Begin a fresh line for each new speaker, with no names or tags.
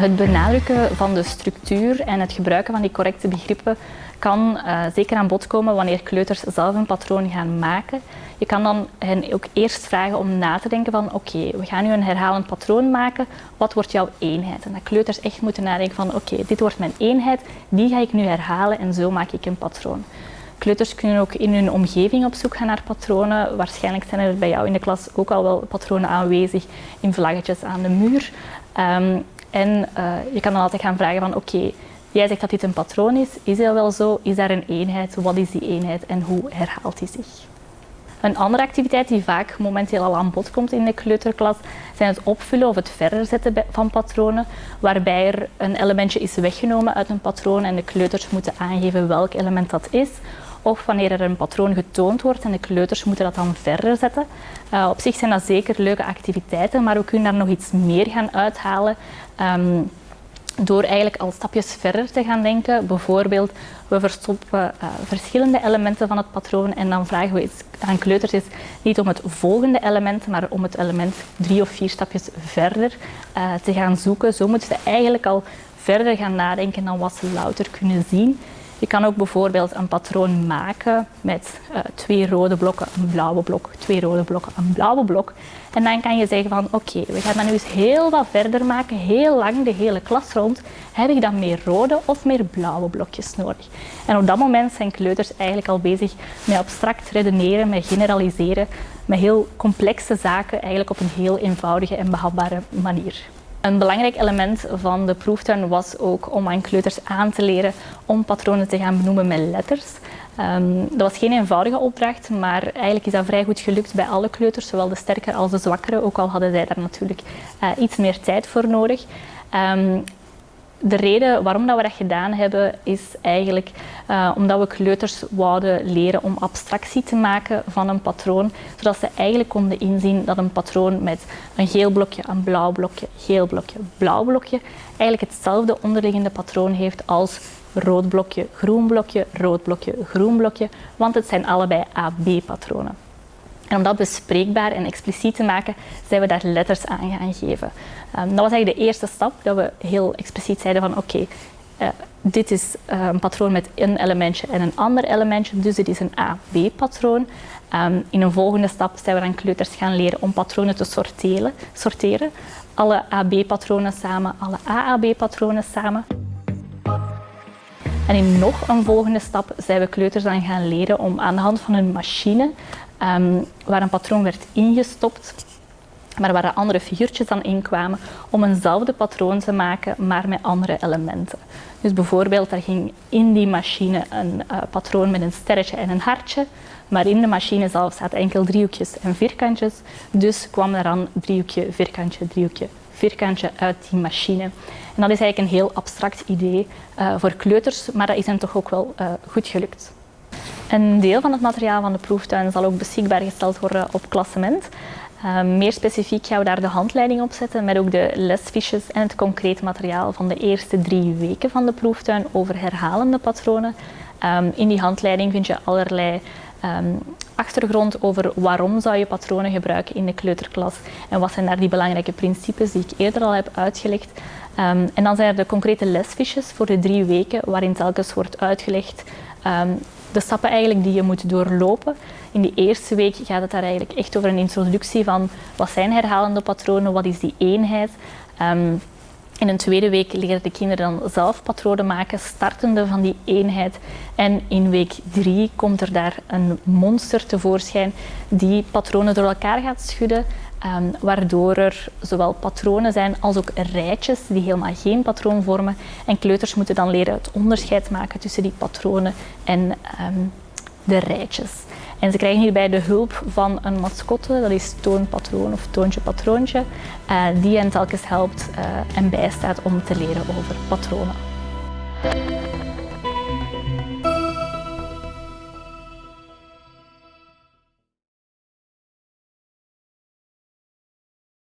Het benadrukken van de structuur en het gebruiken van die correcte begrippen kan uh, zeker aan bod komen wanneer kleuters zelf een patroon gaan maken. Je kan dan hen ook eerst vragen om na te denken van oké, we gaan nu een herhalend patroon maken, wat wordt jouw eenheid? En dat kleuters echt moeten nadenken van oké, dit wordt mijn eenheid, die ga ik nu herhalen en zo maak ik een patroon. Kleuters kunnen ook in hun omgeving op zoek gaan naar patronen. Waarschijnlijk zijn er bij jou in de klas ook al wel patronen aanwezig in vlaggetjes aan de muur. Um, en uh, je kan dan altijd gaan vragen van oké, jij zegt dat dit een patroon is, is dat wel zo? Is daar een eenheid? Wat is die eenheid en hoe herhaalt die zich? Een andere activiteit die vaak momenteel al aan bod komt in de kleuterklas zijn het opvullen of het verder zetten van patronen, waarbij er een elementje is weggenomen uit een patroon en de kleuters moeten aangeven welk element dat is. Of wanneer er een patroon getoond wordt en de kleuters moeten dat dan verder zetten. Uh, op zich zijn dat zeker leuke activiteiten, maar we kunnen daar nog iets meer gaan uithalen. Um, door eigenlijk al stapjes verder te gaan denken. Bijvoorbeeld, we verstoppen uh, verschillende elementen van het patroon en dan vragen we aan kleuters is niet om het volgende element, maar om het element drie of vier stapjes verder uh, te gaan zoeken. Zo moeten ze eigenlijk al verder gaan nadenken dan wat ze louter kunnen zien. Je kan ook bijvoorbeeld een patroon maken met uh, twee rode blokken, een blauwe blok, twee rode blokken, een blauwe blok. En dan kan je zeggen van oké, we gaan dat nu eens heel wat verder maken, heel lang, de hele klas rond. Heb ik dan meer rode of meer blauwe blokjes nodig? En op dat moment zijn kleuters eigenlijk al bezig met abstract redeneren, met generaliseren, met heel complexe zaken eigenlijk op een heel eenvoudige en behapbare manier. Een belangrijk element van de proeftuin was ook om aan kleuters aan te leren om patronen te gaan benoemen met letters. Um, dat was geen eenvoudige opdracht, maar eigenlijk is dat vrij goed gelukt bij alle kleuters, zowel de sterkere als de zwakkere, ook al hadden zij daar natuurlijk uh, iets meer tijd voor nodig. Um, de reden waarom dat we dat gedaan hebben, is eigenlijk uh, omdat we kleuters wouden leren om abstractie te maken van een patroon, zodat ze eigenlijk konden inzien dat een patroon met een geel blokje, een blauw blokje, geel blokje, blauw blokje, eigenlijk hetzelfde onderliggende patroon heeft als rood blokje, groen blokje, rood blokje, groen blokje, want het zijn allebei AB-patronen. En om dat bespreekbaar en expliciet te maken, zijn we daar letters aan gaan geven. Um, dat was eigenlijk de eerste stap, dat we heel expliciet zeiden van oké, uh, dit is uh, een patroon met een elementje en een ander elementje, dus dit is een A-B-patroon. Um, in een volgende stap zijn we aan kleuters gaan leren om patronen te sorteren. sorteren. Alle AB-patronen samen, alle AAB-patronen samen. En in nog een volgende stap zijn we kleuters dan gaan leren om aan de hand van een machine um, waar een patroon werd ingestopt, maar waar andere figuurtjes dan in kwamen, om eenzelfde patroon te maken, maar met andere elementen. Dus bijvoorbeeld, er ging in die machine een uh, patroon met een sterretje en een hartje, maar in de machine zelf zaten enkel driehoekjes en vierkantjes, dus kwam er dan driehoekje, vierkantje, driehoekje, vierkantje uit die machine. En dat is eigenlijk een heel abstract idee uh, voor kleuters, maar dat is hen toch ook wel uh, goed gelukt. Een deel van het materiaal van de proeftuin zal ook beschikbaar gesteld worden op klassement. Uh, meer specifiek gaan we daar de handleiding op zetten met ook de lesfiches en het concreet materiaal van de eerste drie weken van de proeftuin over herhalende patronen. Um, in die handleiding vind je allerlei um, achtergrond over waarom zou je patronen gebruiken in de kleuterklas en wat zijn daar die belangrijke principes die ik eerder al heb uitgelegd. En dan zijn er de concrete lesfiches voor de drie weken waarin telkens wordt uitgelegd de stappen eigenlijk die je moet doorlopen. In die eerste week gaat het daar eigenlijk echt over een introductie van wat zijn herhalende patronen, wat is die eenheid. Um, in een tweede week leren de kinderen dan zelf patronen maken, startende van die eenheid. En in week drie komt er daar een monster tevoorschijn die patronen door elkaar gaat schudden Um, waardoor er zowel patronen zijn als ook rijtjes die helemaal geen patroon vormen. En kleuters moeten dan leren het onderscheid maken tussen die patronen en um, de rijtjes. En ze krijgen hierbij de hulp van een mascotte, dat is toonpatroon of toontje patroontje, uh, die hen telkens helpt uh, en bijstaat om te leren over patronen.